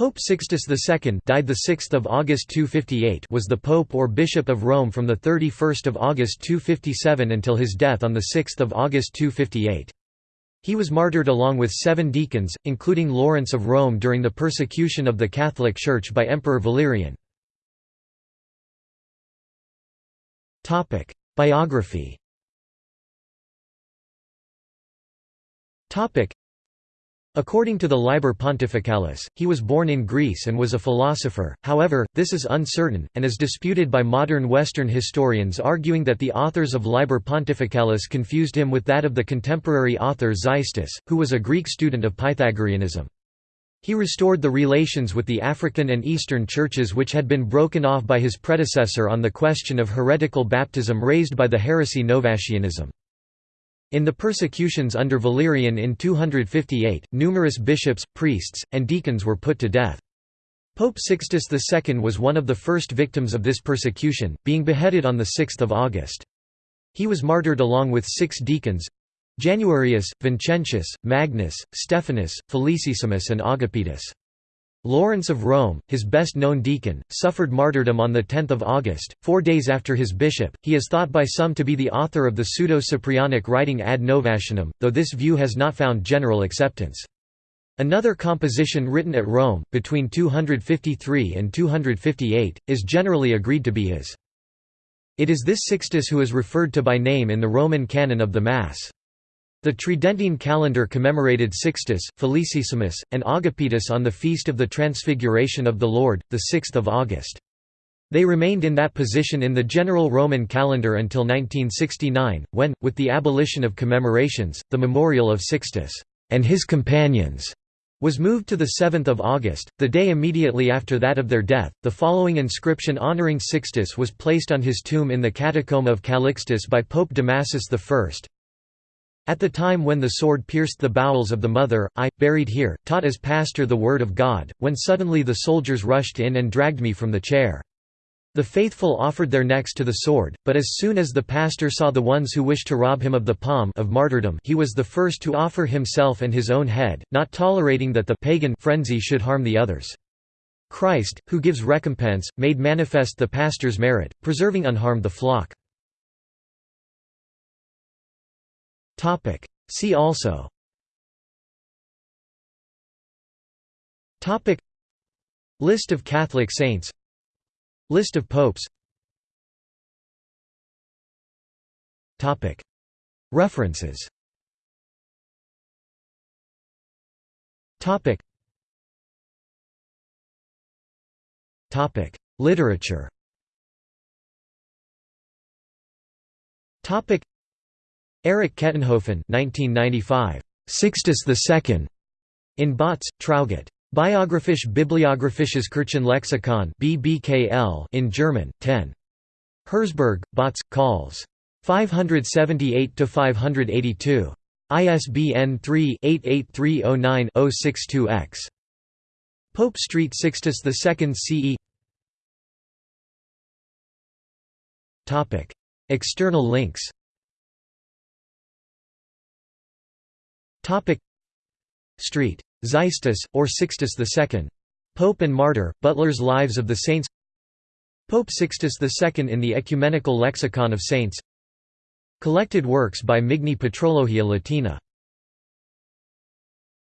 Pope Sixtus II died the 6th of August 258 was the pope or bishop of Rome from the 31st of August 257 until his death on the 6th of August 258. He was martyred along with seven deacons, including Lawrence of Rome during the persecution of the Catholic Church by Emperor Valerian. Topic: Biography According to the Liber Pontificalis, he was born in Greece and was a philosopher, however, this is uncertain, and is disputed by modern Western historians arguing that the authors of Liber Pontificalis confused him with that of the contemporary author Xystus, who was a Greek student of Pythagoreanism. He restored the relations with the African and Eastern churches which had been broken off by his predecessor on the question of heretical baptism raised by the heresy Novatianism. In the persecutions under Valerian in 258, numerous bishops, priests, and deacons were put to death. Pope Sixtus II was one of the first victims of this persecution, being beheaded on 6 August. He was martyred along with six deacons—Januarius, Vincentius, Magnus, Stephanus, Felicissimus and Agapitus. Lawrence of Rome, his best-known deacon, suffered martyrdom on 10 August, four days after his bishop. He is thought by some to be the author of the pseudo-Cyprianic writing Ad Novatianum, though this view has not found general acceptance. Another composition written at Rome, between 253 and 258, is generally agreed to be his. It is this Sixtus who is referred to by name in the Roman canon of the Mass. The Tridentine calendar commemorated Sixtus, Felicissimus, and Agapetus on the Feast of the Transfiguration of the Lord, 6 August. They remained in that position in the general Roman calendar until 1969, when, with the abolition of commemorations, the memorial of Sixtus and his companions was moved to 7 August, the day immediately after that of their death. The following inscription honoring Sixtus was placed on his tomb in the catacomb of Calixtus by Pope Damasus I. At the time when the sword pierced the bowels of the mother, I, buried here, taught as pastor the word of God, when suddenly the soldiers rushed in and dragged me from the chair. The faithful offered their necks to the sword, but as soon as the pastor saw the ones who wished to rob him of the palm of martyrdom he was the first to offer himself and his own head, not tolerating that the pagan frenzy should harm the others. Christ, who gives recompense, made manifest the pastor's merit, preserving unharmed the flock. Topic. See also Topic. List of Catholic saints List of popes Topic. References Topic. Topic. Literature Topic. Erich Kettenhofen 1995. Sixtus II. In Bautz, Traugott. Biographisch Bibliographisches Kirchenlexikon BBKL in German, 10. Herzberg, Bautz, Calls. 578–582. ISBN 3-88309-062-X. Pope Street Sixtus II CE External links Street. Xystus, or Sixtus II. Pope and Martyr, Butler's Lives of the Saints Pope Sixtus II in the Ecumenical Lexicon of Saints Collected works by Migne Patrologia Latina